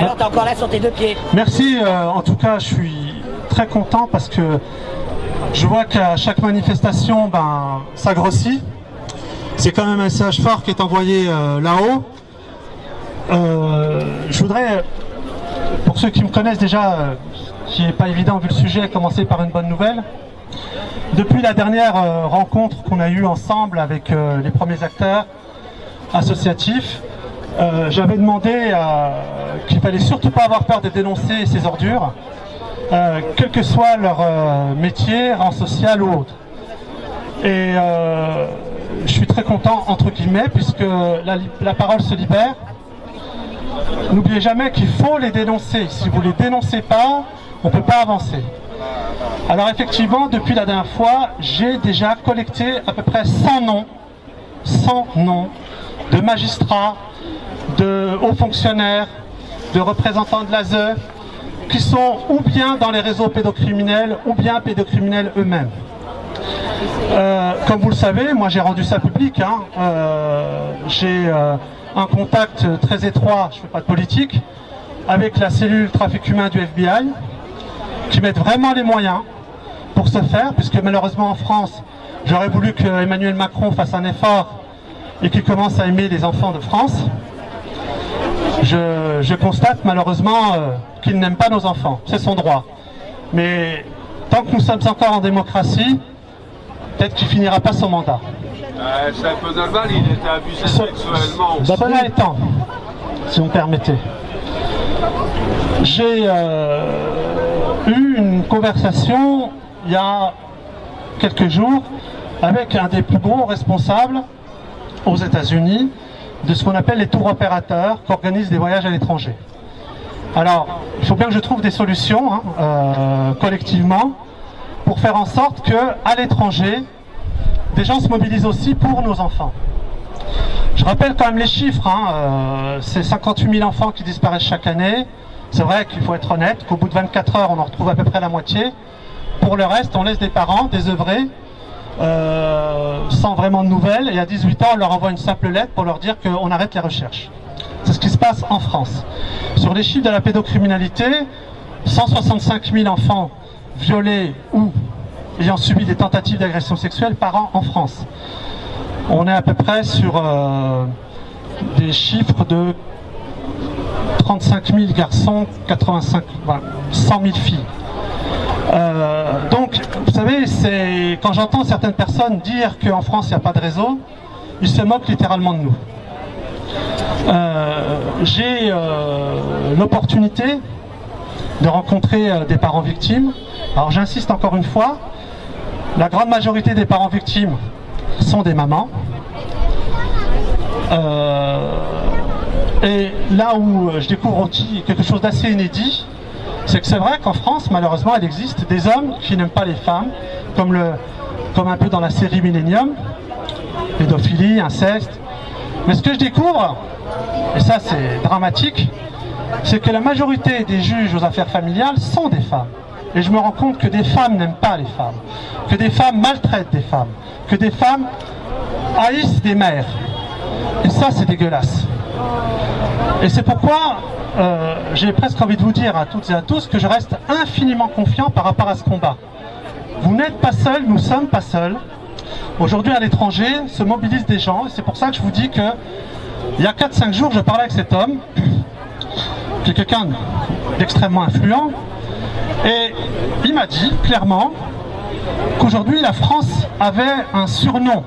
Alors t'es encore là sur tes deux pieds. Merci, euh, en tout cas je suis très content parce que je vois qu'à chaque manifestation, ben, ça grossit. C'est quand même un message fort qui est envoyé euh, là-haut. Euh, je voudrais, pour ceux qui me connaissent déjà, qui n'est pas évident vu le sujet, commencer par une bonne nouvelle. Depuis la dernière rencontre qu'on a eue ensemble avec les premiers acteurs associatifs, euh, j'avais demandé euh, qu'il fallait surtout pas avoir peur de dénoncer ces ordures, euh, quel que soit leur euh, métier, rang social ou autre. Et je suis très content, entre guillemets, puisque la, la parole se libère. N'oubliez jamais qu'il faut les dénoncer. Si vous ne les dénoncez pas, on ne peut pas avancer. Alors effectivement, depuis la dernière fois, j'ai déjà collecté à peu près 100 noms, 100 noms de magistrats, de hauts fonctionnaires, de représentants de l'ASE, qui sont ou bien dans les réseaux pédocriminels, ou bien pédocriminels eux-mêmes. Euh, comme vous le savez, moi j'ai rendu ça public. hein. Euh, j'ai euh, un contact très étroit, je ne fais pas de politique, avec la cellule trafic humain du FBI, qui mettent vraiment les moyens pour ce faire, puisque malheureusement en France, j'aurais voulu que Emmanuel Macron fasse un effort et qu'il commence à aimer les enfants de France. Je, je constate malheureusement euh, qu'il n'aime pas nos enfants, c'est son droit. Mais tant que nous sommes encore en démocratie, peut-être qu'il finira pas son mandat. Euh, Chapeau-Naval, il était abusé Ce- sexuellement. Cela étant, si vous me permettez, j'ai euh, eu une conversation il y a quelques jours avec un des plus gros responsables aux États-Unis de ce qu'on appelle les tours opérateurs qui organisent des voyages à l'étranger. Alors, il faut bien que je trouve des solutions hein, euh, collectivement pour faire en sorte que à l'étranger, des gens se mobilisent aussi pour nos enfants. Je rappelle quand même les chiffres, hein, euh, c'est 58 000 enfants qui disparaissent chaque année. C'est vrai qu'il faut être honnête, qu'au bout de 24 heures, on en retrouve à peu près la moitié. Pour le reste, on laisse des parents désœuvrés, euh, sans vraiment de nouvelles, et à 18 ans, on leur envoie une simple lettre pour leur dire qu'on arrête les recherches. C'est ce qui se passe en France. Sur les chiffres de la pédocriminalité, 165 000 enfants violés ou ayant subi des tentatives d'agression sexuelle par an en France. On est à peu près sur euh, des chiffres de 35 000 garçons, 85, voilà, 100 000 filles. Euh, donc, savez, c'est quand j'entends certaines personnes dire qu'en France il n'y a pas de réseau, ils se moquent littéralement de nous. Euh, J'ai euh, l'opportunité de rencontrer euh, des parents victimes. Alors j'insiste encore une fois, la grande majorité des parents victimes sont des mamans. Et là où je découvre aussi quelque chose d'assez inédit, c'est que c'est vrai qu'en France, malheureusement, il existe des hommes qui n'aiment pas les femmes, comme, comme un peu dans la série Millennium, pédophilie, inceste. Mais ce que je découvre, et ça c'est dramatique, c'est que la majorité des juges aux affaires familiales sont des femmes. Et je me rends compte que des femmes n'aiment pas les femmes, que des femmes maltraitent des femmes, que des femmes haïssent des mères. Et ça, c'est dégueulasse. Et c'est pourquoi euh, j'ai presque envie de vous dire à toutes et à tous que je reste infiniment confiant par rapport à ce combat. Vous n'êtes pas seuls, nous sommes pas seuls. Aujourd'hui, à l'étranger, se mobilisent des gens. C'est pour ça que je vous dis que il y a 4-5 jours, je parlais avec cet homme, qui est quelqu'un d'extrêmement influent, et il m'a dit clairement qu'aujourd'hui, la France avait un surnom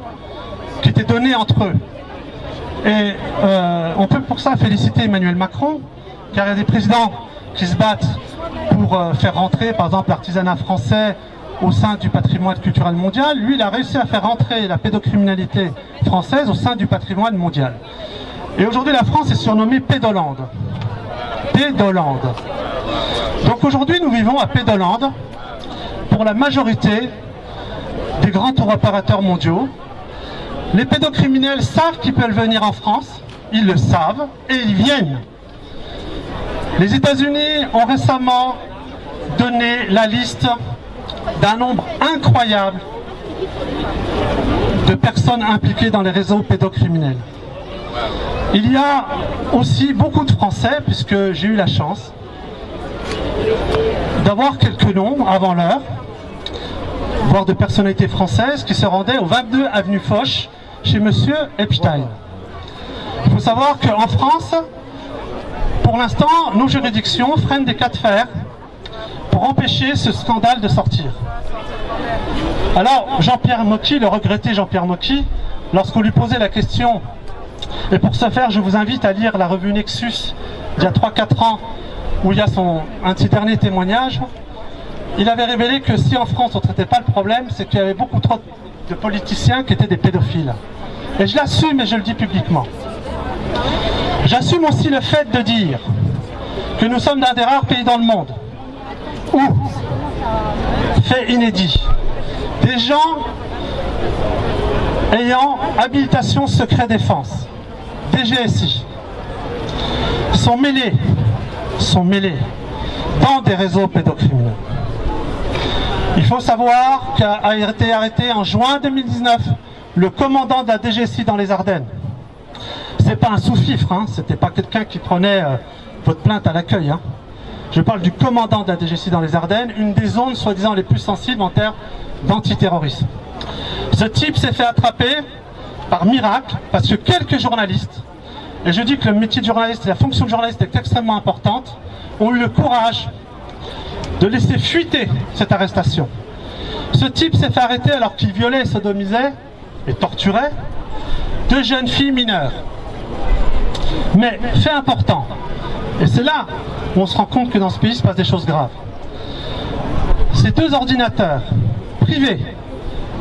qui était donné entre eux. Et euh, on peut pour ça féliciter Emmanuel Macron, car il y a des présidents qui se battent pour euh, faire rentrer, par exemple, l'artisanat français au sein du patrimoine culturel mondial. Lui, il a réussi à faire rentrer la pédocriminalité française au sein du patrimoine mondial. Et aujourd'hui, la France est surnommée Pédolande. Pédolande. Donc aujourd'hui, nous vivons à Pédolande pour la majorité des grands tours opérateurs mondiaux. Les pédocriminels savent qu'ils peuvent venir en France, ils le savent, et ils viennent. Les États-Unis ont récemment donné la liste d'un nombre incroyable de personnes impliquées dans les réseaux pédocriminels. Il y a aussi beaucoup de Français, puisque j'ai eu la chance d'avoir quelques noms avant l'heure, voire de personnalités françaises qui se rendaient au 22 avenue Foch chez Monsieur Epstein. Il faut savoir qu'en France, pour l'instant, nos juridictions freinent des cas de fer pour empêcher ce scandale de sortir. Alors, Jean-Pierre Mocky, le regretté Jean-Pierre Mocky, lorsqu'on lui posait la question, et pour ce faire, je vous invite à lire la revue Nexus d'il y a 3-4 ans, où il y a son, un de ses derniers il avait révélé que si en France on ne traitait pas le problème, c'est qu'il y avait beaucoup trop de politiciens qui étaient des pédophiles. Et je l'assume et je le dis publiquement. J'assume aussi le fait de dire que nous sommes l'un des rares pays dans le monde où, fait inédit, des gens ayant habilitation secret défense, DGSI, sont mêlés, sont mêlés dans des réseaux pédocriminels. Il faut savoir qu'a été arrêté en juin 2019 le commandant de la DGSI dans les Ardennes. C'est pas un sous-fifre, hein, c'était pas quelqu'un qui prenait euh, votre plainte à l'accueil. Hein. Je parle du commandant de la DGSI dans les Ardennes, une des zones soi-disant les plus sensibles en termes d'antiterrorisme. Ce type s'est fait attraper par miracle parce que quelques journalistes, et je dis que le métier de journaliste et la fonction de journaliste est extrêmement importante, ont eu le courage de laisser fuiter cette arrestation. Ce type s'est fait arrêter alors qu'il violait, sodomisait et torturait deux jeunes filles mineures. Mais fait important, et c'est là où on se rend compte que dans ce pays se passe des choses graves. Ces deux ordinateurs privés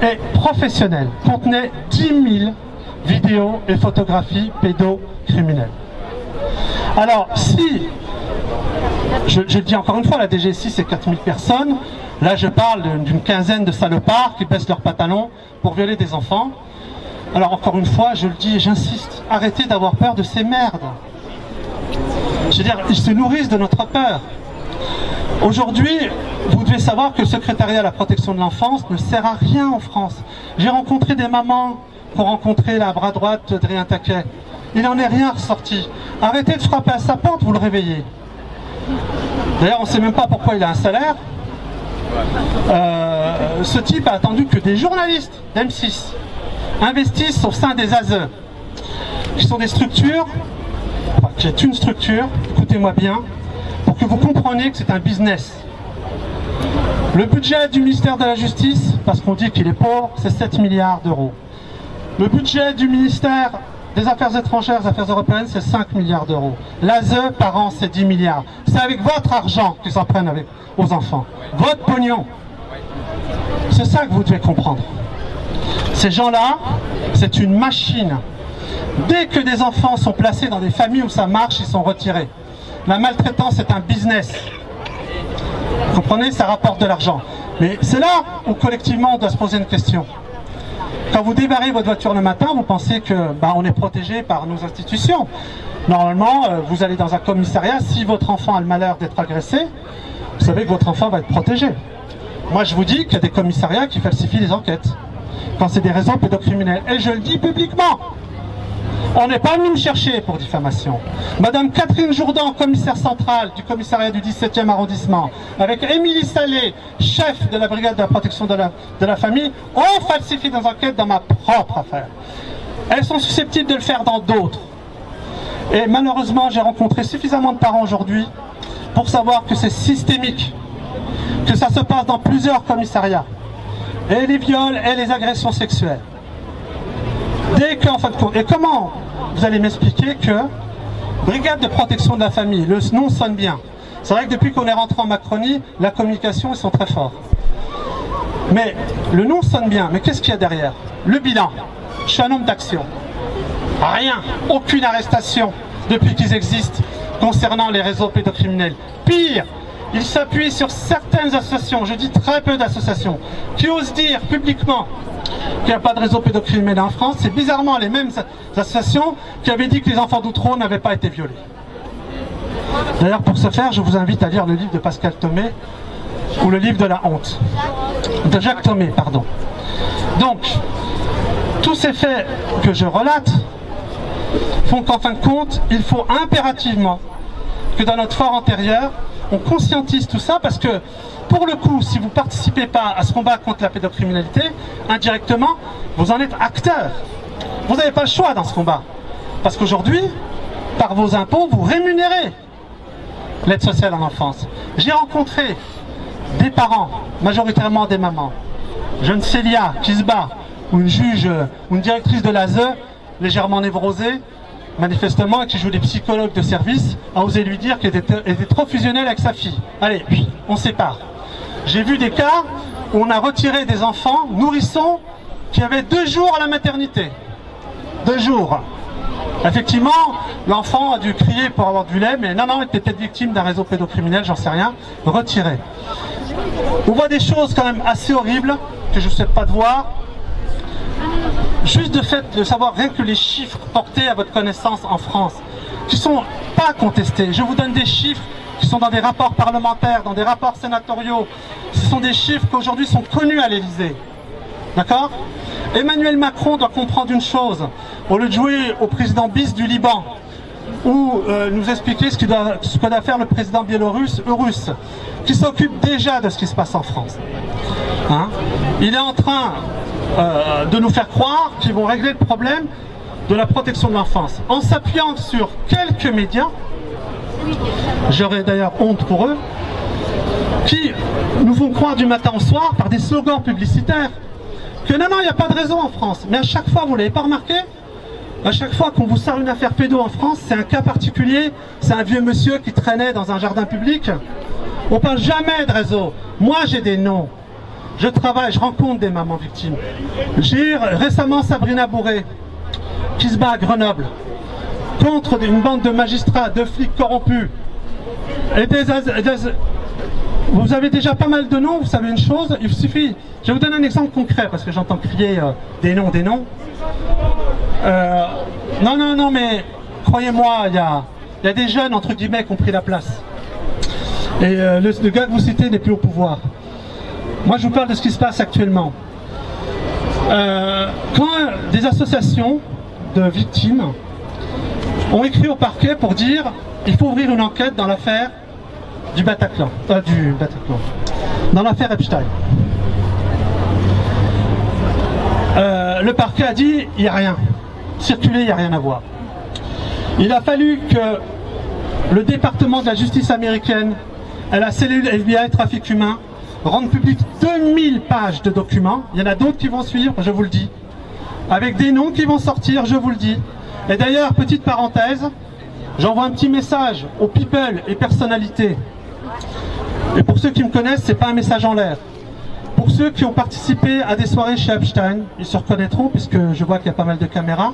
et professionnels contenaient 10 000 vidéos et photographies pédocriminelles. Alors, si, je, le dis encore une fois, la DGSI c'est 4000 personnes, là je parle d'une quinzaine de salopards qui baissent leurs pantalons pour violer des enfants. Alors encore une fois, je le dis et j'insiste, arrêtez d'avoir peur de ces merdes. Je veux dire, ils se nourrissent de notre peur. Aujourd'hui, vous devez savoir que le secrétariat à la protection de l'enfance ne sert à rien en France. J'ai rencontré des mamans pour rencontrer la bras droite d'Adrien Taquet. Il n'en est rien ressorti. Arrêtez de frapper à sa porte, vous le réveillez. D'ailleurs, on ne sait même pas pourquoi il a un salaire. Euh, ce type a attendu que des journalistes d'M6 investissent au sein des ASE, qui sont des structures, qui est une structure, écoutez-moi bien, pour que vous compreniez que c'est un business. Le budget du ministère de la Justice, parce qu'on dit qu'il est pauvre, c'est 7 milliards d'euros. Le budget du ministère des Affaires étrangères, des Affaires européennes, c'est 5 milliards d'euros. L'ASE, par an, c'est 10 milliards. C'est avec votre argent qu'ils s'en prennent avec, aux enfants. Votre pognon. C'est ça que vous devez comprendre. Ces gens-là, c'est une machine. Dès que des enfants sont placés dans des familles où ça marche, ils sont retirés. La maltraitance est un business. Vous comprenez? Ça rapporte de l'argent. Mais c'est là où collectivement on doit se poser une question. Quand vous débarrez votre voiture le matin, vous pensez que bah, on est protégé par nos institutions. Normalement, euh, vous allez dans un commissariat, si votre enfant a le malheur d'être agressé, vous savez que votre enfant va être protégé. Moi je vous dis qu'il y a des commissariats qui falsifient les enquêtes quand c'est des raisons pédocriminelles. Et je le dis publiquement. On n'est pas venu me chercher pour diffamation. Madame Catherine Jourdan, commissaire centrale du commissariat du 17e arrondissement, avec Émilie Salé, chef de la brigade de la protection de la, famille, ont falsifié des enquêtes dans ma propre affaire. Elles sont susceptibles de le faire dans d'autres. Et malheureusement, j'ai rencontré suffisamment de parents aujourd'hui pour savoir que c'est systémique, que ça se passe dans plusieurs commissariats et les viols et les agressions sexuelles. Dès qu'en fin de compte, et comment vous allez m'expliquer que Brigade de protection de la famille, le nom sonne bien. C'est vrai que depuis qu'on est rentré en Macronie, la communication, ils sont très forts. Mais le nom sonne bien, mais qu'est-ce qu'il y a derrière Le bilan. Je homme d'action. Rien, aucune arrestation depuis qu'ils existent concernant les réseaux pédocriminels. Pire, il s'appuie sur certaines associations, je dis très peu d'associations, qui osent dire publiquement qu'il n'y a pas de réseau pédocriminel en France. C'est bizarrement les mêmes associations qui avaient dit que les enfants d'Outreau n'avaient pas été violés. D'ailleurs, pour ce faire, je vous invite à lire le livre de Pascal Thomé, ou le livre de la honte. De Jacques Thomé, pardon. Donc, tous ces faits que je relate font qu'en fin de compte, il faut impérativement que dans notre fort antérieur, on conscientise tout ça parce que pour le coup, si vous ne participez pas à ce combat contre la pédocriminalité, indirectement, vous en êtes acteur. Vous n'avez pas le choix dans ce combat. Parce qu'aujourd'hui, par vos impôts, vous rémunérez l'aide sociale en enfance. J'ai rencontré des parents, majoritairement des mamans, jeune Célia qui se bat, ou une juge, ou une directrice de l'ASE, légèrement névrosée, manifestement, qui joue des psychologues de service, a osé lui dire qu'elle était, trop fusionnelle avec sa fille. Allez, on sépare. J'ai vu des cas où on a retiré des enfants nourrissons qui avaient deux jours à la maternité. Deux jours. Effectivement, l'enfant a dû crier pour avoir du lait, mais non, non, il était peut-être victime d'un réseau pédocriminel, j'en sais rien. Retiré. On voit des choses quand même assez horribles que je ne souhaite pas de voir. Juste de fait de savoir rien que les chiffres portés à votre connaissance en France, qui sont pas contestés. Je vous donne des chiffres qui sont dans des rapports parlementaires, dans des rapports sénatoriaux. Ce sont des chiffres qui aujourd'hui sont connus à l'Élysée. D'accord? Emmanuel Macron doit comprendre une chose. Au lieu de jouer au président bis du Liban, ou euh, nous expliquer ce que doit, faire le président biélorusse, russe, qui s'occupe déjà de ce qui se passe en France. Hein? Il est en train euh, de nous faire croire qu'ils vont régler le problème de la protection de l'enfance en s'appuyant sur quelques médias, j'aurais d'ailleurs honte pour eux, qui nous font croire du matin au soir par des slogans publicitaires que non, non, il n'y a pas de réseau en France. Mais à chaque fois, vous ne l'avez pas remarqué à chaque fois qu'on vous sort une affaire pédo en France, c'est un cas particulier, c'est un vieux monsieur qui traînait dans un jardin public. On parle jamais de réseau. Moi, j'ai des noms. Je travaille, je rencontre des mamans victimes. J'ai récemment Sabrina Bourré, qui se bat à Grenoble, contre une bande de magistrats, de flics corrompus. Et des, vous avez déjà pas mal de noms, vous savez une chose, il suffit... Je vous donner un exemple concret, parce que j'entends crier euh, des noms, des noms. Euh, non, non, non, mais croyez-moi, il y a, des jeunes, entre guillemets, qui ont pris la place. Et euh, le, gars que vous citez n'est plus au pouvoir. Moi, je vous parle de ce qui se passe actuellement. Euh, quand des associations de victimes ont écrit au parquet pour dire il faut ouvrir une enquête dans l'affaire du Bataclan, euh, du Bataclan, dans l'affaire Epstein. Euh, le parquet a dit il n'y a rien, circuler, il n'y a rien à voir. Il a fallu que le département de la justice américaine et la cellule FBI trafic humain rendent public 2000 pages de documents. Il y en a d'autres qui vont suivre, je vous le dis. Avec des noms qui vont sortir, je vous le dis. Et d'ailleurs, petite parenthèse, j'envoie un petit message aux people et personnalités et pour ceux qui me connaissent, c'est pas un message en l'air. Pour ceux qui ont participé à des soirées chez Epstein, ils se reconnaîtront puisque je vois qu'il y a pas mal de caméras.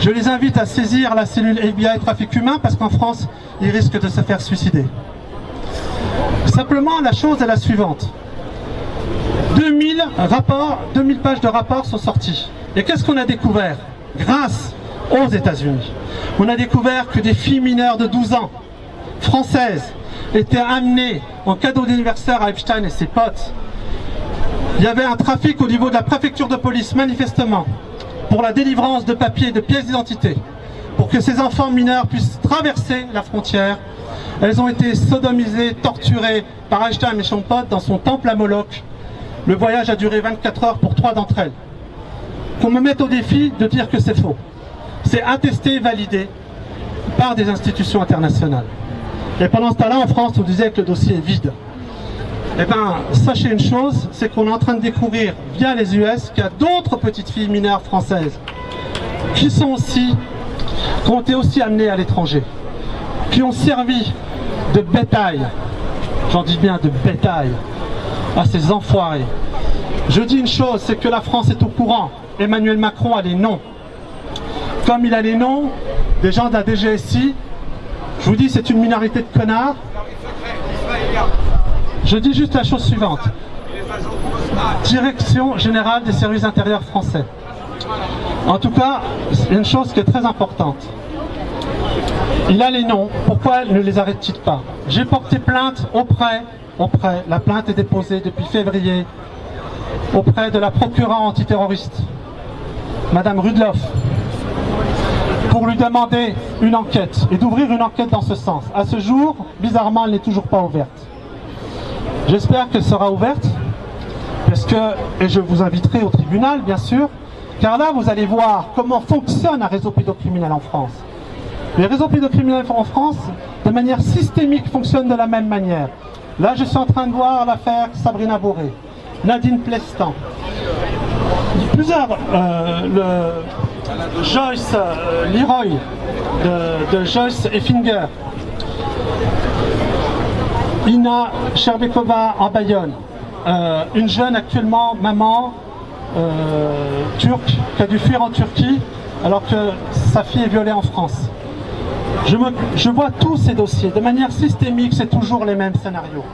Je les invite à saisir la cellule FBI trafic humain parce qu'en France, ils risquent de se faire suicider. Simplement, la chose est la suivante. 2000 rapports, 2000 pages de rapports sont sortis. Et qu'est-ce qu'on a découvert Grâce aux États-Unis. On a découvert que des filles mineures de 12 ans, françaises, étaient amenées en cadeau d'anniversaire à Epstein et ses potes. Il y avait un trafic au niveau de la préfecture de police, manifestement, pour la délivrance de papiers et de pièces d'identité, pour que ces enfants mineurs puissent traverser la frontière. Elles ont été sodomisées, torturées par Epstein et son pote dans son temple à Moloch. Le voyage a duré 24 heures pour trois d'entre elles. Qu'on me mette au défi de dire que c'est faux. C'est attesté, validé par des institutions internationales. Et pendant ce temps-là, en France, on disait que le dossier est vide. Eh bien, sachez une chose, c'est qu'on est en train de découvrir, via les US, qu'il y a d'autres petites filles mineures françaises qui sont aussi, qui ont été aussi amenées à l'étranger, qui ont servi de bétail, j'en dis bien de bétail, à ces enfoirés. Je dis une chose, c'est que la France est au courant. Emmanuel Macron a les noms. Comme il a les noms des gens de la DGSI je vous dis, c'est une minorité de connards. Je dis juste la chose suivante. Direction générale des services intérieurs français. En tout cas, une chose qui est très importante. Il a les noms, pourquoi ne les arrête-t-il pas? J'ai porté plainte auprès, auprès, la plainte est déposée depuis février, auprès de la procureure antiterroriste, Madame Rudloff, pour lui demander une enquête et d'ouvrir une enquête dans ce sens. À ce jour, bizarrement, elle n'est toujours pas ouverte. J'espère qu'elle sera ouverte, parce que, et je vous inviterai au tribunal, bien sûr, car là, vous allez voir comment fonctionne un réseau pédocriminel en France. Les réseaux pédocriminels en France, de manière systémique, fonctionnent de la même manière. Là, je suis en train de voir l'affaire Sabrina Boré, Nadine Plestan, plusieurs, euh, Joyce euh, Leroy de, Joyce Effinger, Ina Sherbekova en Bayonne, euh, une jeune actuellement maman turque qui a dû fuir en Turquie alors que sa fille est violée en France. Je, vois tous ces dossiers, de manière systémique, c'est toujours les mêmes scénarios.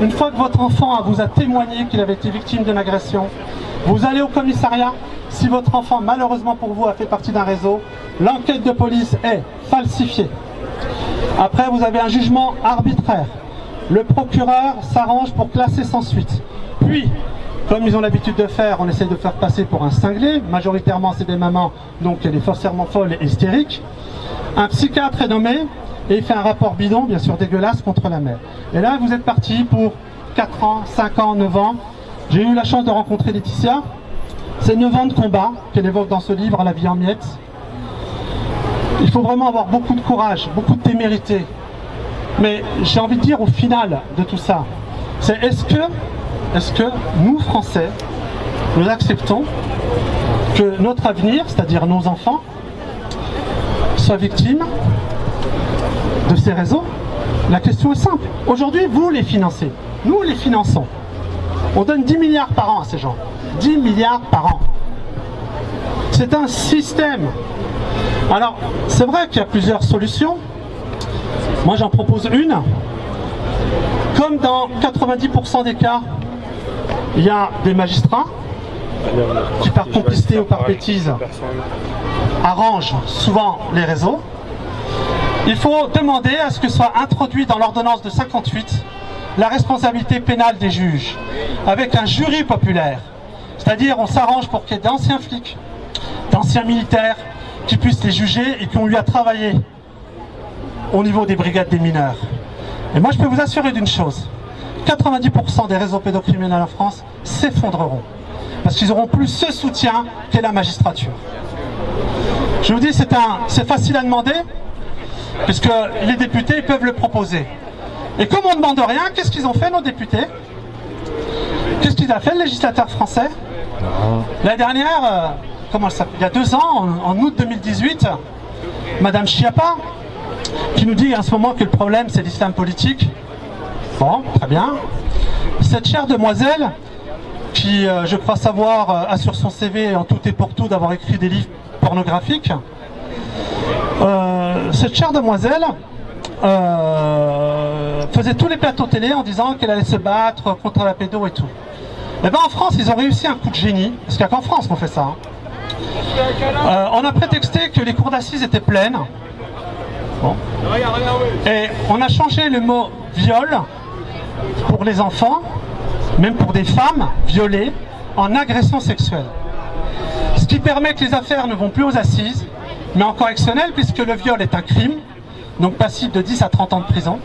Une fois que votre enfant vous a témoigné qu'il avait été victime d'une agression, vous allez au commissariat. Si votre enfant, malheureusement pour vous, a fait partie d'un réseau, l'enquête de police est falsifiée. Après, vous avez un jugement arbitraire. Le procureur s'arrange pour classer sans suite. Puis, comme ils ont l'habitude de faire, on essaie de faire passer pour un cinglé. Majoritairement, c'est des mamans, donc elle est forcément folle et hystérique. Un psychiatre est nommé et il fait un rapport bidon, bien sûr dégueulasse, contre la mère. Et là, vous êtes parti pour 4 ans, 5 ans, 9 ans. J'ai eu la chance de rencontrer Laetitia. C'est 9 ans de combat qu'elle évoque dans ce livre, La vie en miettes. Il faut vraiment avoir beaucoup de courage, beaucoup de témérité. Mais j'ai envie de dire au final de tout ça, c'est est-ce que, est-ce que nous, Français, nous acceptons que notre avenir, c'est-à-dire nos enfants, soient victimes de ces réseaux La question est simple. Aujourd'hui, vous les financez. Nous les finançons. On donne 10 milliards par an à ces gens. 10 milliards par an. C'est un système. Alors, c'est vrai qu'il y a plusieurs solutions. Moi, j'en propose une. Comme dans 90% des cas, il y a des magistrats qui, par complicité ou par bêtise, arrangent souvent les réseaux. Il faut demander à ce que soit introduit dans l'ordonnance de 58 la responsabilité pénale des juges, avec un jury populaire. C'est-à-dire, on s'arrange pour qu'il y ait d'anciens flics, d'anciens militaires, qui puissent les juger et qui ont eu à travailler au niveau des brigades des mineurs. Et moi, je peux vous assurer d'une chose. 90% des réseaux pédocriminels en France s'effondreront. Parce qu'ils auront plus ce soutien qu'est la magistrature. Je vous dis, c'est facile à demander, puisque les députés peuvent le proposer. Et comme on ne demande rien, qu'est-ce qu'ils ont fait, nos députés? Qu'est-ce qu'il a fait, le législateur français? La dernière, euh, comment s'appelle? Il y a deux ans, en, en août 2018, Madame Chiappa, qui nous dit en ce moment que le problème c'est l'islam politique. Bon, très bien. Cette chère demoiselle, qui euh, je crois savoir euh, a sur son CV en tout et pour tout d'avoir écrit des livres pornographiques, euh, cette chère demoiselle euh, faisait tous les plateaux télé en disant qu'elle allait se battre contre la pédo et tout. Et bien en France, ils ont réussi un coup de génie, parce qu'il n'y a qu'en France qu'on fait ça. hein. Euh, on a prétexté que les cours d'assises étaient pleines. Et on a changé le mot viol pour les enfants, même pour des femmes violées, en agression sexuelle. Qui permet que les affaires ne vont plus aux assises, mais en correctionnel, puisque le viol est un crime, donc passible de 10 à 30 ans de prison.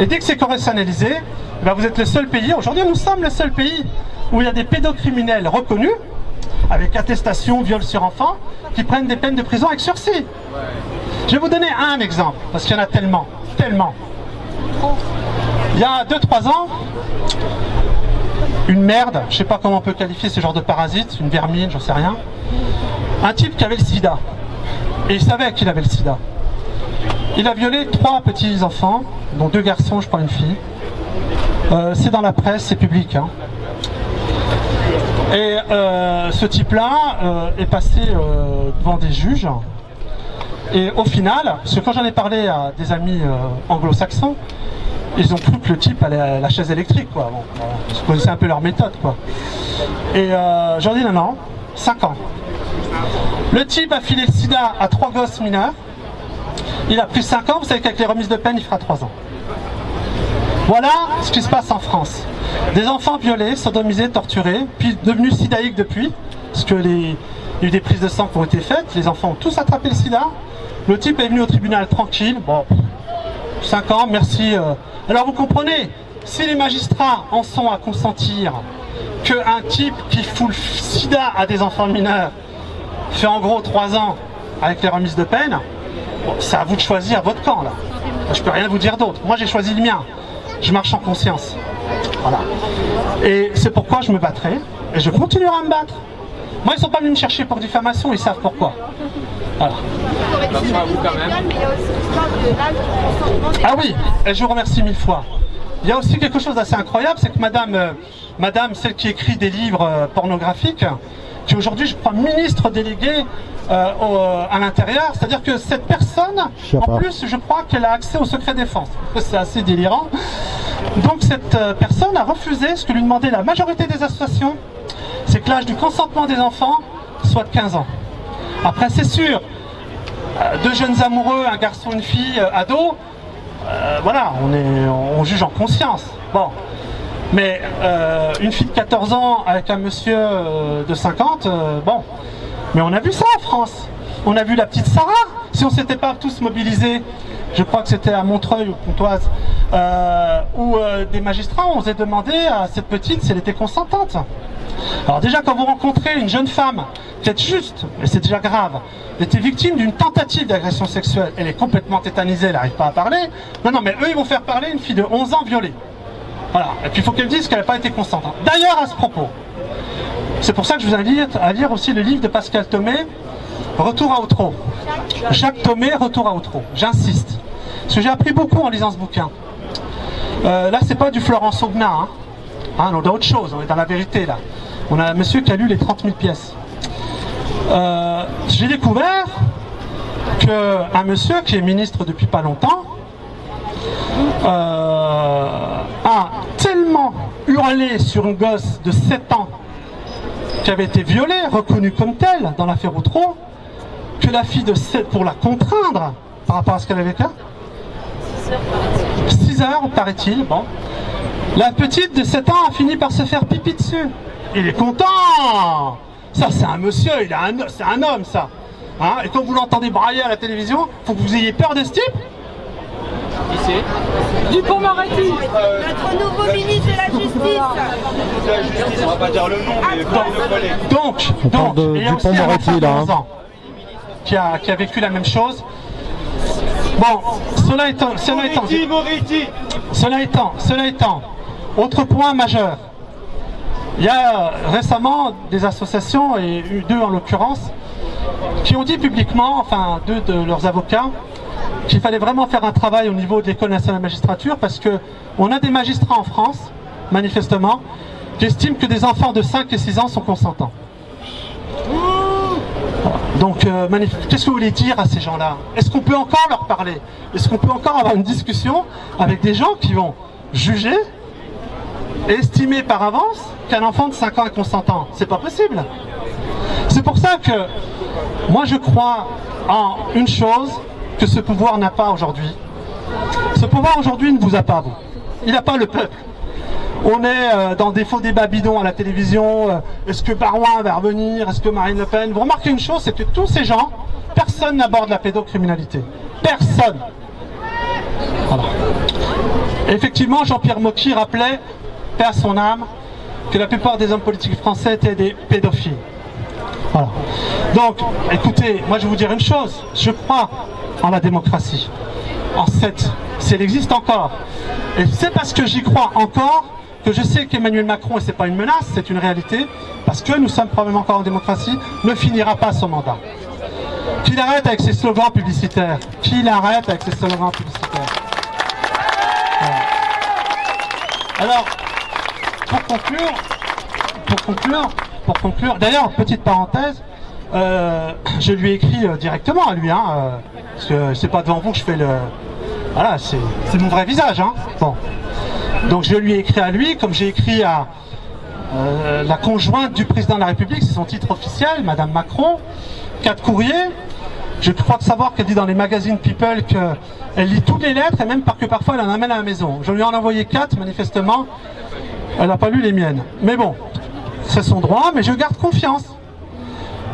Et dès que c'est correctionnalisé, eh ben vous êtes le seul pays, aujourd'hui nous sommes le seul pays où il y a des pédocriminels reconnus, avec attestation, viol sur enfant, qui prennent des peines de prison avec sursis. Je vais vous donner un exemple, parce qu'il y en a tellement, tellement. Il y a 2-3 ans, une merde, je sais pas comment on peut qualifier ce genre de parasite, une vermine, j'en sais rien. Un type qui avait le sida. Et il savait qu'il avait le sida. Il a violé trois petits enfants, dont deux garçons, je crois une fille. Euh, c'est dans la presse, c'est public. hein. Et euh, ce type-là euh, est passé devant des juges. Et au final, parce que quand j'en ai parlé à des amis anglo-saxons, ils ont cru le type à la chaise électrique, quoi. Bon, un peu leur méthode, quoi. Et euh, j'en dis non, non, 5 ans. Le type a filé le sida à trois gosses mineurs. Il a pris 5 ans, vous savez qu'avec les remises de peine, il fera 3 ans. Voilà ce qui se passe en France. Des enfants violés, sodomisés, torturés, puis devenus sidaïques depuis, parce que les, y a eu des prises de sang qui ont été faites, les enfants ont tous attrapé le sida. Le type est venu au tribunal tranquille, bon, 5 ans, merci. euh. Alors vous comprenez, si les magistrats en sont à consentir qu'un type qui fout le sida à des enfants mineurs fait en gros 3 ans avec les remises de peine, c'est à vous de choisir votre camp là. Je peux rien vous dire d'autre. Moi j'ai choisi le mien. Je marche en conscience. Voilà. Et c'est pourquoi je me battrai et je continuerai à me battre. Moi ils sont pas venus me chercher pour diffamation, ils savent pourquoi. Voilà. À vous quand même. Ah oui, et je vous remercie mille fois. Il y a aussi quelque chose d'assez incroyable, c'est que madame, euh, madame, celle qui écrit des livres euh, pornographiques, qui est aujourd'hui, je crois, ministre déléguée euh, au- à l'intérieur, c'est-à-dire que cette personne, en plus, je crois qu'elle a accès au secret défense. C'est assez délirant. Donc cette personne a refusé ce que lui demandait la majorité des associations, c'est que l'âge du consentement des enfants soit de 15 ans. Après, c'est sûr, euh, deux jeunes amoureux, un garçon, une fille, euh, ado, euh, voilà, on, est, on juge en conscience. Bon. Mais une fille de 14 ans avec un monsieur de 50, euh, bon. Mais on a vu ça en France. On a vu la petite Sarah. Si on s'était pas tous mobilisés, je crois que c'était à Montreuil ou Pontoise, où des magistrats ont osé demander à cette petite si elle était consentante. Alors déjà quand vous rencontrez une jeune femme qui est juste, et c'est déjà grave, était victime d'une tentative d'agression sexuelle, elle est complètement tétanisée, elle n'arrive pas à parler. Non, non, mais eux ils vont faire parler une fille de 11 ans violée. Voilà, et puis il faut qu'elle dise qu'elle n'a pas été consentante. D'ailleurs à ce propos, c'est pour ça que je vous invite à lire aussi le livre de Pascal Thomé, Retour à Outreau. Jacques Thomé, Retour à Outreau. J'insiste. Parce que j'ai appris beaucoup en lisant ce bouquin. Euh, là, c'est pas du Florence Aubenas. Hein. Hein, on est dans autre chose, on est dans la vérité là. On a un monsieur qui a lu les 30 000 pièces. Euh, j'ai découvert qu'un monsieur qui est ministre depuis pas longtemps euh, a tellement hurlé sur une gosse de 7 ans qui avait été violée, reconnue comme telle dans l'affaire Outreau, que la fille de 7, pour la contraindre par rapport à ce qu'elle avait fait, 6 heures, paraît-il, bon. La petite de 7 ans a fini par se faire pipi dessus. Il est content Ça, c'est un monsieur, il a un, c'est un homme, ça. Hein Et quand vous l'entendez brailler à la télévision, faut que vous ayez peur de ce type Qui c'est Dupont-Moretti Notre nouveau ministre de la Justice. la justice, on va pas dire le nom, mais pas le collègue. Donc, On donc parle de il y a aussi un Dupond-Moretti, enfant de là, hein. 11 ans qui a, qui a vécu la même chose. Bon, cela étant, cela étant, Moretti, Moretti Cela étant, cela étant, autre point majeur. Il y a euh, récemment des associations, et eu deux en l'occurrence, qui ont dit publiquement, enfin deux de leurs avocats, qu'il fallait vraiment faire un travail au niveau de l'École nationale de magistrature parce que on a des magistrats en France, manifestement, qui estiment que des enfants de 5 et 6 ans sont consentants. Donc, euh, qu'est-ce que vous voulez dire à ces gens-là? Est-ce qu'on peut encore leur parler? Est-ce qu'on peut encore avoir une discussion avec des gens qui vont juger estimer par avance qu'un enfant de 5 ans est consentant C'est pas possible. C'est pour ça que moi je crois en une chose que ce pouvoir n'a pas aujourd'hui. Ce pouvoir aujourd'hui ne vous a pas, vous. Il n'a pas le peuple. On est euh, dans des faux débats bidons à la télévision. euh, Est-ce que Barouin va revenir Est-ce que Marine Le Pen Vous remarquez une chose, c'est que tous ces gens, personne n'aborde la pédocriminalité. Personne. Effectivement, Jean-Pierre Mocky rappelait, à son âme, que la plupart des hommes politiques français étaient des pédophiles. Voilà. Donc, écoutez, moi je vais vous dire une chose, je crois en la démocratie, en cette, si elle existe encore. Et c'est parce que j'y crois encore que je sais qu'Emmanuel Macron, et c'est pas une menace, c'est une réalité, parce que nous sommes probablement encore en démocratie, ne finira pas son mandat. Qu'il arrête avec ses slogans publicitaires. Qu'il arrête avec ses slogans publicitaires. Alors, pour conclure, pour conclure, pour conclure, d'ailleurs, petite parenthèse, euh, je lui ai écrit euh, directement à lui, hein, euh, parce que c'est pas devant vous que je fais le... Voilà, c'est mon vrai visage, hein. Bon. Donc je lui ai écrit à lui, comme j'ai écrit à la conjointe du président de la République, c'est son titre officiel, Madame Macron, quatre courriers. Je crois de savoir qu'elle dit dans les magazines People qu'elle lit toutes les lettres et même par- que parfois elle en amène à la maison. Je lui en ai envoyé quatre, manifestement, elle n'a pas lu les miennes. Mais bon, c'est son droit, mais je garde confiance.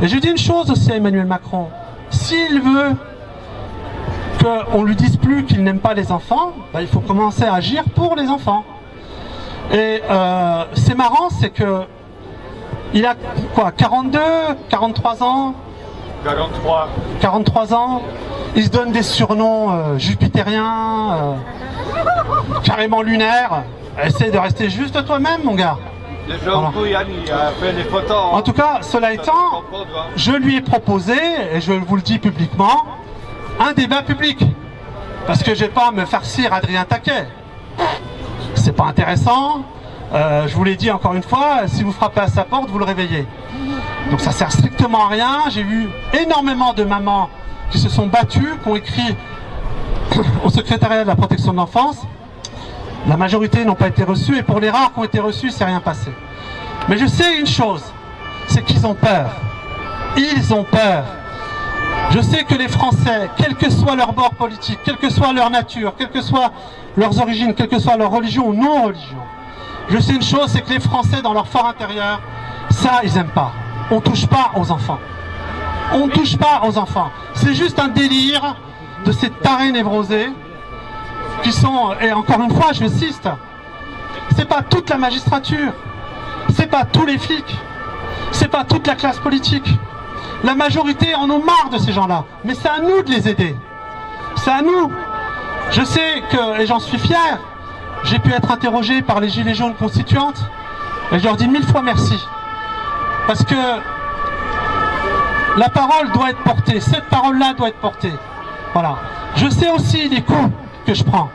Et je dis une chose aussi à Emmanuel Macron. S'il veut qu'on lui dise plus qu'il n'aime pas les enfants, bah, il faut commencer à agir pour les enfants. Et euh, c'est marrant, c'est que il a quoi 42, 43 ans? 43. 43 ans, il se donne des surnoms euh, jupitériens, euh, carrément lunaires. Essaye de rester juste toi-même, mon gars. Voilà. photos. En tout cas, cela étant, je lui ai proposé, et je vous le dis publiquement, un débat public. Parce que je vais pas me farcir Adrien Taquet. C'est pas intéressant. Euh, je vous l'ai dit encore une fois, si vous frappez à sa porte, vous le réveillez. Donc ça sert strictement à rien. J'ai vu énormément de mamans qui se sont battues, qui ont écrit au secrétariat de la protection de l'enfance. La majorité n'ont pas été reçues et pour les rares qui ont été reçus, c'est rien passé. Mais je sais une chose, c'est qu'ils ont peur. Ils ont peur. Je sais que les Français, quel que soit leur bord politique, quelle que soit leur nature, quelles que soient leurs origines, quelle que soit leur religion ou non-religion, je sais une chose, c'est que les Français, dans leur fort intérieur, ça, ils n'aiment pas. On ne touche pas aux enfants. On ne touche pas aux enfants. C'est juste un délire de ces tarés névrosés qui sont, et encore une fois, j'insiste, c'est pas toute la magistrature, c'est pas tous les flics, c'est pas toute la classe politique. La majorité en ont marre de ces gens-là, mais c'est à nous de les aider. C'est à nous. Je sais que, et j'en suis fier, j'ai pu être interrogé par les Gilets jaunes constituantes, et je leur dis mille fois merci. Parce que la parole doit être portée, cette parole-là doit être portée. Voilà. Je sais aussi les coups que je prends.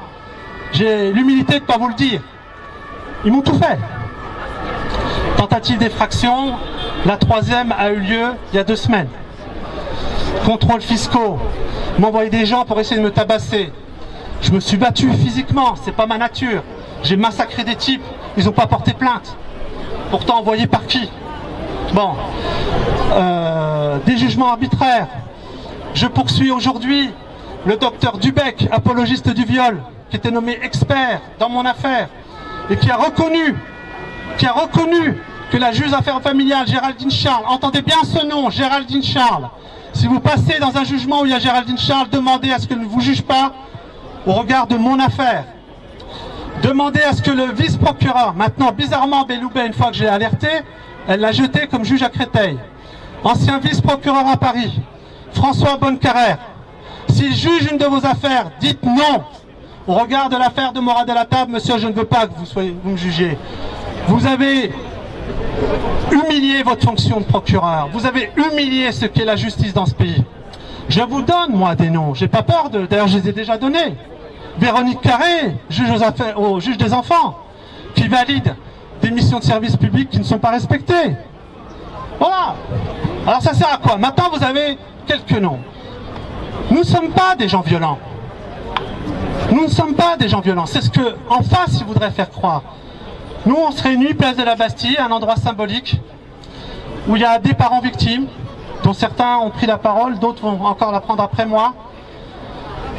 J'ai l'humilité de ne pas vous le dire. Ils m'ont tout fait. Tentative d'effraction, la troisième a eu lieu il y a deux semaines. Contrôles fiscaux, m'envoyer des gens pour essayer de me tabasser. Je me suis battu physiquement, c'est pas ma nature. J'ai massacré des types, ils n'ont pas porté plainte. Pourtant envoyé par qui? Bon. Euh, des jugements arbitraires. Je poursuis aujourd'hui le docteur Dubec, apologiste du viol, qui était nommé expert dans mon affaire et qui a reconnu, qui a reconnu que la juge affaires familiales Géraldine Charles, entendez bien ce nom, Géraldine Charles. Si vous passez dans un jugement où il y a Géraldine Charles, demandez à ce qu'elle ne vous juge pas au regard de mon affaire. Demandez à ce que le vice-procureur, maintenant bizarrement Belloubet, une fois que j'ai alerté, elle l'a jeté comme juge à Créteil. Ancien vice-procureur à Paris, François Bonnecarrère. S'il juge une de vos affaires, dites non. Au regard de l'affaire de Morad la table, monsieur, je ne veux pas que vous, soyez, vous me jugiez. Vous avez humilié votre fonction de procureur. Vous avez humilié ce qu'est la justice dans ce pays. Je vous donne, moi, des noms. J'ai pas peur de... D'ailleurs, je les ai déjà donnés. Véronique Carré, juge aux affaires, juge des enfants, qui valide des missions de service public qui ne sont pas respectées. Voilà. Alors ça sert à quoi? Maintenant, vous avez quelques noms. Nous ne sommes pas des gens violents. Nous ne sommes pas des gens violents. C'est ce que, en face, ils voudraient faire croire. Nous, on se réunit, place de la Bastille, un endroit symbolique, où il y a des parents victimes, dont certains ont pris la parole, d'autres vont encore la prendre après moi.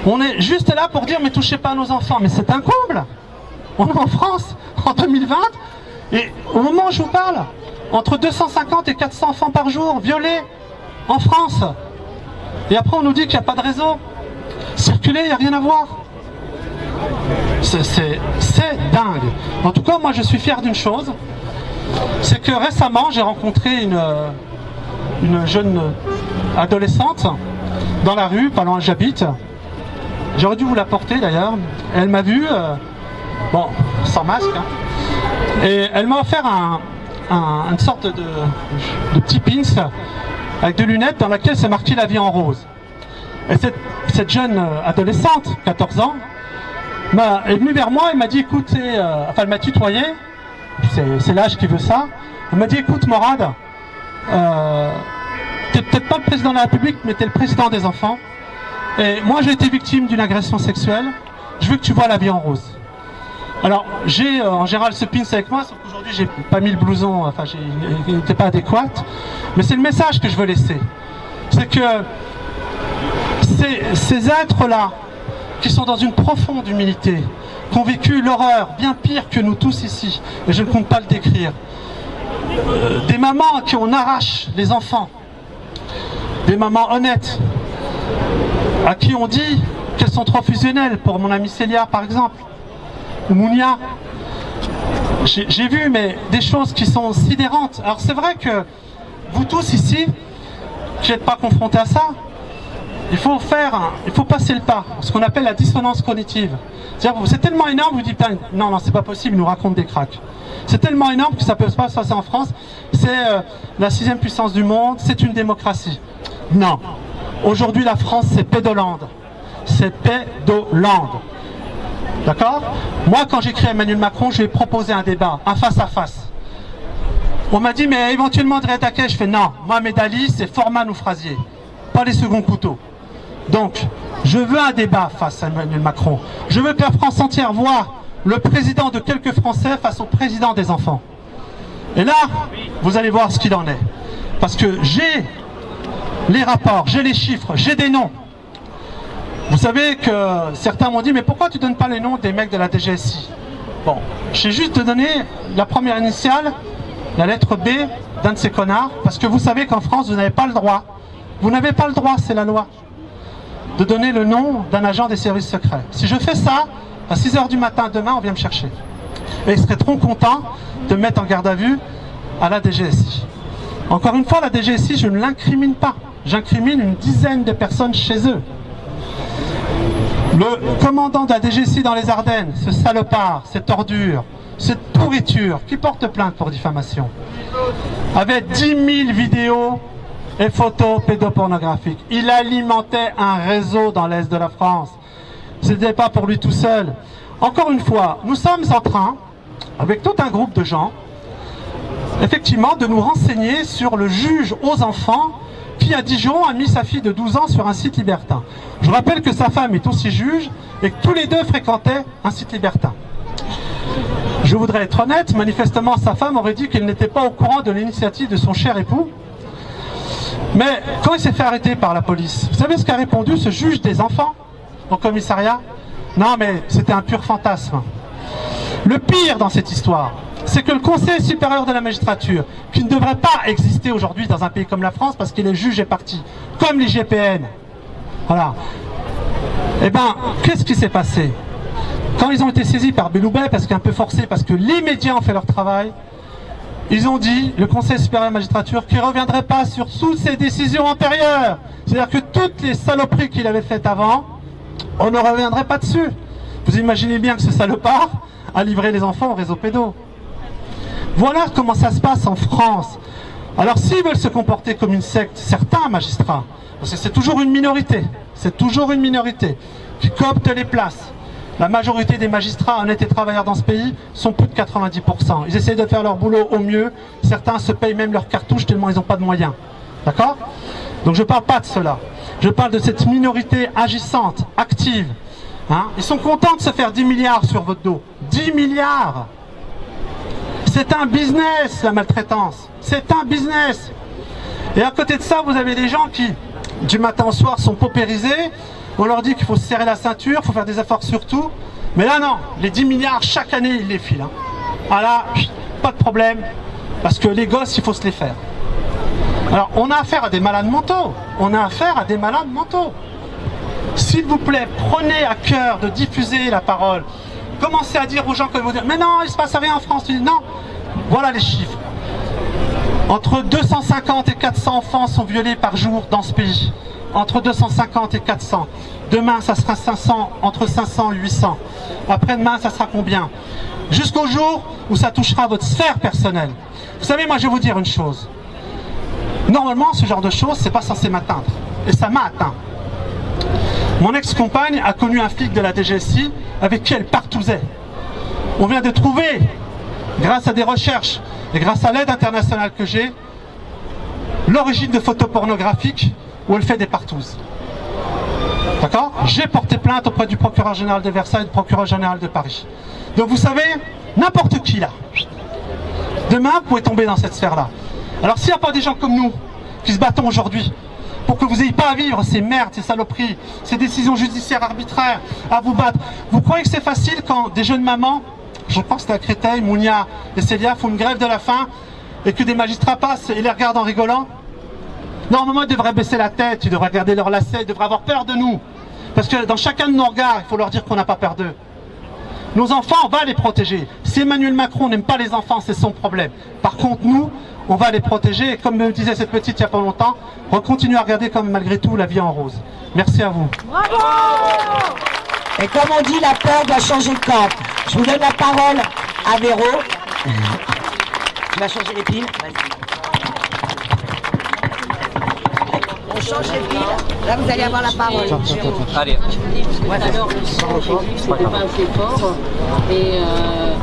On est juste là pour dire, mais touchez pas à nos enfants. Mais c'est un comble On est en France, en 2020, et au moment où je vous parle, entre 250 et 400 enfants par jour violés en France. Et après, on nous dit qu'il n'y a pas de réseau. Circuler, il n'y a rien à voir. C'est dingue. En tout cas, moi, je suis fier d'une chose. C'est que récemment, j'ai rencontré une, une jeune adolescente dans la rue, pas loin j'habite. J'aurais dû vous la porter d'ailleurs. Elle m'a vu, euh, bon, sans masque. hein. Et elle m'a offert un- une sorte de, de petit pins avec des lunettes dans laquelle c'est marqué la vie en rose. Et cette, jeune euh, adolescente, 14 ans, est venue vers moi et m'a dit écoute, euh, enfin elle m'a tutoyé, c'est c'est l'âge qui veut ça. Elle m'a dit écoute Morad, euh, t'es peut-être pas le président de la République, mais t'es le président des enfants. Et moi j'ai été victime d'une agression sexuelle, je veux que tu vois la vie en rose. Alors j'ai euh, en général ce pins avec moi, sauf qu'aujourd'hui j'ai pas mis le blouson, enfin il n'était pas adéquat. Mais c'est le message que je veux laisser. C'est que ces, ces êtres-là, qui sont dans une profonde humilité, qui ont vécu l'horreur bien pire que nous tous ici, et je ne compte pas le décrire, euh, des mamans à qui on arrache les enfants, des mamans honnêtes, à qui on dit qu'elles sont trop fusionnelles, pour mon amie Célia par exemple, Mounia. J'ai vu mais des choses qui sont sidérantes. Alors c'est vrai que vous tous ici, qui n'êtes pas confrontés à ça, il faut faire, il faut passer le pas, ce qu'on appelle la dissonance cognitive. C'est tellement énorme, vous dites, non, non, c'est pas possible, ils nous racontent des cracks. C'est tellement énorme que ça peut pas se passer en France. C'est euh, la sixième puissance du monde, c'est une démocratie. Non. Aujourd'hui, la France, c'est pédolande. C'est pédolande. D'accord Moi, quand j'écris à Emmanuel Macron, je lui ai proposé un débat, un face-à-face. On m'a dit, mais éventuellement de réattaquer. Je fais, non, moi, mes dalis, c'est Forman ou Frasier, pas les seconds couteaux. Donc, je veux un débat face à Emmanuel Macron. Je veux que la France entière voit le président de quelques Français face au président des enfants. Et là, vous allez voir ce qu'il en est. Parce que j'ai les rapports, j'ai les chiffres, j'ai des noms. Vous savez que certains m'ont dit, mais pourquoi tu donnes pas les noms des mecs de la DGSI Bon, j'ai juste de donner la première initiale, la lettre B d'un de ces connards, parce que vous savez qu'en France, vous n'avez pas le droit. Vous n'avez pas le droit, c'est la loi, de donner le nom d'un agent des services secrets. Si je fais ça, à 6h du matin demain, on vient me chercher. Et ils seraient trop contents de me mettre en garde à vue à la DGSI. Encore une fois, la DGSI, je ne l'incrimine pas. J'incrimine une dizaine de personnes chez eux. Le commandant de la DGSI dans les Ardennes, ce salopard, cette ordure, cette pourriture, qui porte plainte pour diffamation, avait 10 000 vidéos et photos pédopornographiques. Il alimentait un réseau dans l'Est de la France. Ce n'était pas pour lui tout seul. Encore une fois, nous sommes en train, avec tout un groupe de gens, effectivement, de nous renseigner sur le juge aux enfants qui, à Dijon, a mis sa fille de 12 ans sur un site libertin. Je rappelle que sa femme est aussi juge et que tous les deux fréquentaient un site libertin. Je voudrais être honnête, manifestement sa femme aurait dit qu'elle n'était pas au courant de l'initiative de son cher époux. Mais quand il s'est fait arrêter par la police, vous savez ce qu'a répondu ce juge des enfants au commissariat? Non mais c'était un pur fantasme. Le pire dans cette histoire, c'est que le Conseil supérieur de la magistrature, qui ne devrait pas exister aujourd'hui dans un pays comme la France parce que les juges est parti, comme les GPN, voilà. Eh ben, qu'est-ce qui s'est passé? Quand ils ont été saisis par Belloubet, parce qu'un peu forcé, parce que les médias ont fait leur travail, ils ont dit, le Conseil supérieur de la magistrature, qu'il ne reviendrait pas sur toutes ses décisions antérieures. C'est-à-dire que toutes les saloperies qu'il avait faites avant, on ne reviendrait pas dessus. Vous imaginez bien que ce salopard a livré les enfants au réseau pédo. Voilà comment ça se passe en France. Alors s'ils veulent se comporter comme une secte, certains magistrats, parce que c'est toujours une minorité, c'est toujours une minorité, qui coopte les places. La majorité des magistrats honnêtes et travailleurs dans ce pays sont plus de 90%. Ils essayent de faire leur boulot au mieux. Certains se payent même leurs cartouches tellement ils n'ont pas de moyens. D'accord? Donc je ne parle pas de cela. Je parle de cette minorité agissante, active. Hein ils sont contents de se faire 10 milliards sur votre dos. 10 milliards C'est un business, la maltraitance. C'est un business. Et à côté de ça, vous avez des gens qui, du matin au soir, sont paupérisés. On leur dit qu'il faut se serrer la ceinture, il faut faire des efforts sur tout. Mais là, non. Les 10 milliards, chaque année, ils les filent. hein. Ah pas de problème. Parce que les gosses, il faut se les faire. Alors, on a affaire à des malades mentaux. On a affaire à des malades mentaux. S'il vous plaît, prenez à cœur de diffuser la parole. Commencez à dire aux gens que vous dire, mais non, il se passe rien en France. Non, voilà les chiffres. Entre 250 et 400 enfants sont violés par jour dans ce pays. Entre 250 et 400. Demain, ça sera 500, entre 500 et 800. Après-demain, ça sera combien? Jusqu'au jour où ça touchera votre sphère personnelle. Vous savez, moi, je vais vous dire une chose. Normalement, ce genre de choses, c'est pas censé m'atteindre. Et ça m'a atteint. Mon ex-compagne a connu un flic de la DGSI avec qui elle partousait. On vient de trouver, grâce à des recherches et grâce à l'aide internationale que j'ai, l'origine de photos pornographiques où elle fait des partouses. D'accord? J'ai porté plainte auprès du procureur général de Versailles et du procureur général de Paris. Donc vous savez, n'importe qui là, demain vous pouvez tomber dans cette sphère-là. Alors s'il n'y a pas des gens comme nous qui se battons aujourd'hui pour que vous n'ayez pas à vivre ces merdes, ces saloperies, ces décisions judiciaires arbitraires, à vous battre, vous croyez que c'est facile quand des jeunes mamans, je pense que c'est à Créteil, Mounia et Célia font une grève de la faim et que des magistrats passent et les regardent en rigolant? Normalement, ils devraient baisser la tête, ils devraient regarder leurs lacets, ils devraient avoir peur de nous. Parce que dans chacun de nos regards, il faut leur dire qu'on n'a pas peur d'eux. Nos enfants, on va les protéger. Si Emmanuel Macron n'aime pas les enfants, c'est son problème. Par contre, nous, on va les protéger. Et comme me disait cette petite il n'y a pas longtemps, on va continuer à regarder comme malgré tout la vie en rose. Merci à vous. Et comme on dit, la peur doit changer de camp. Je vous donne la parole à Véro. Tu vas changer les piles? Vas-y. On change les piles. Là, vous allez avoir la parole. Allez. Alors, c'était pas assez fort. Et euh,